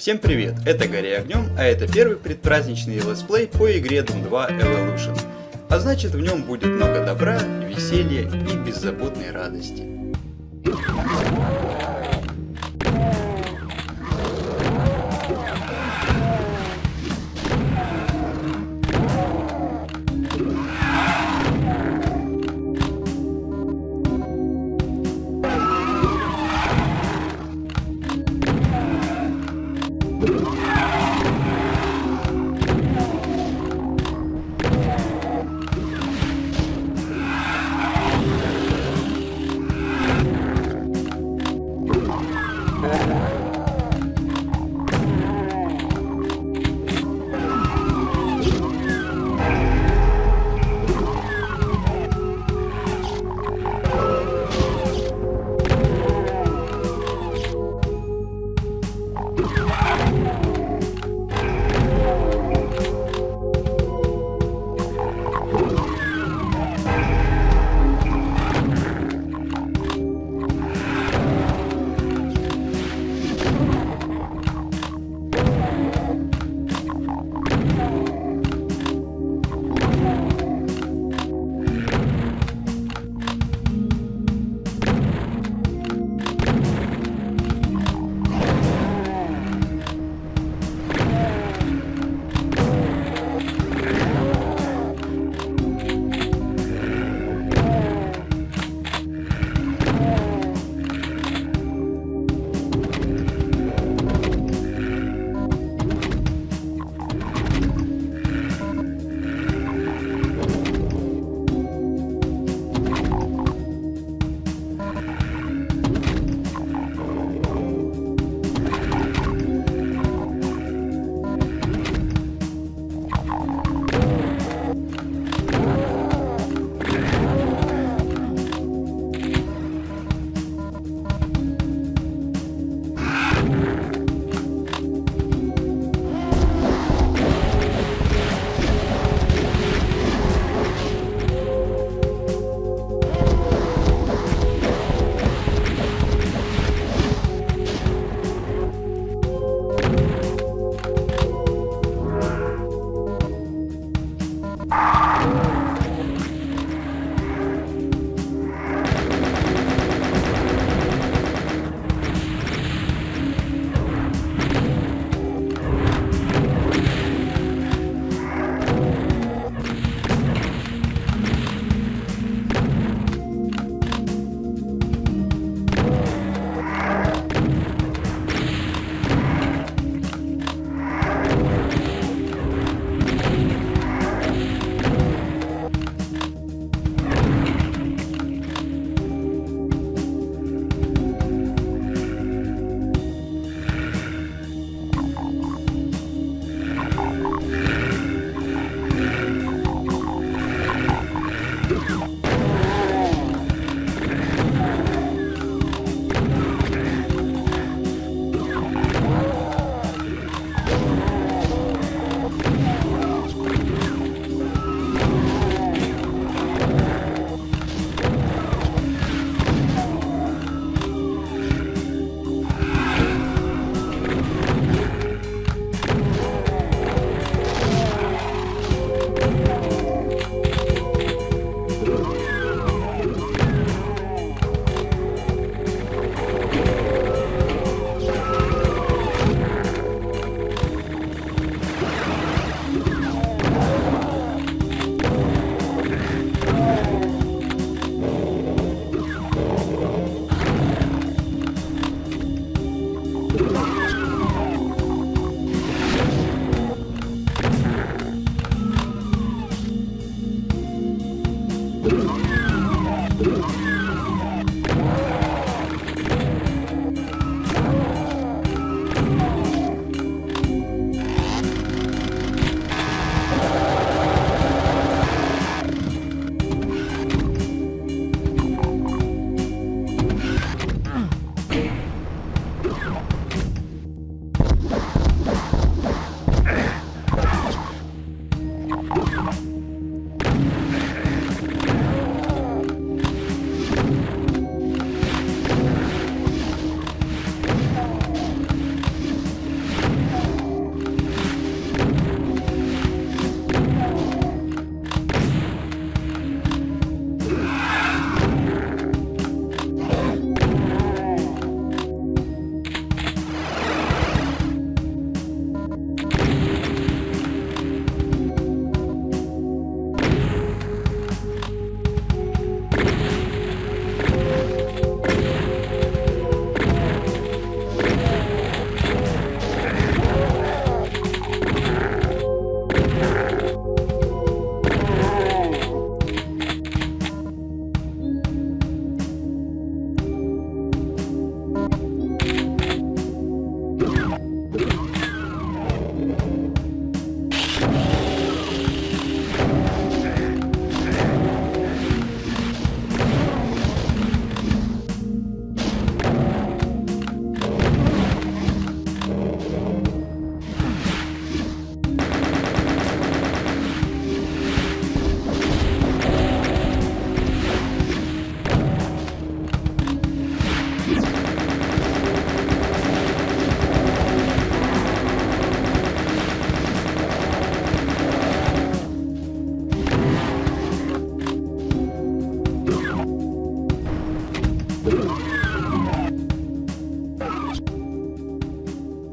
Всем привет, это Гори Огнем, а это первый предпраздничный летсплей по игре Doom 2 Evolution. А значит в нем будет много добра, веселья и беззаботной радости.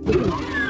Ooh.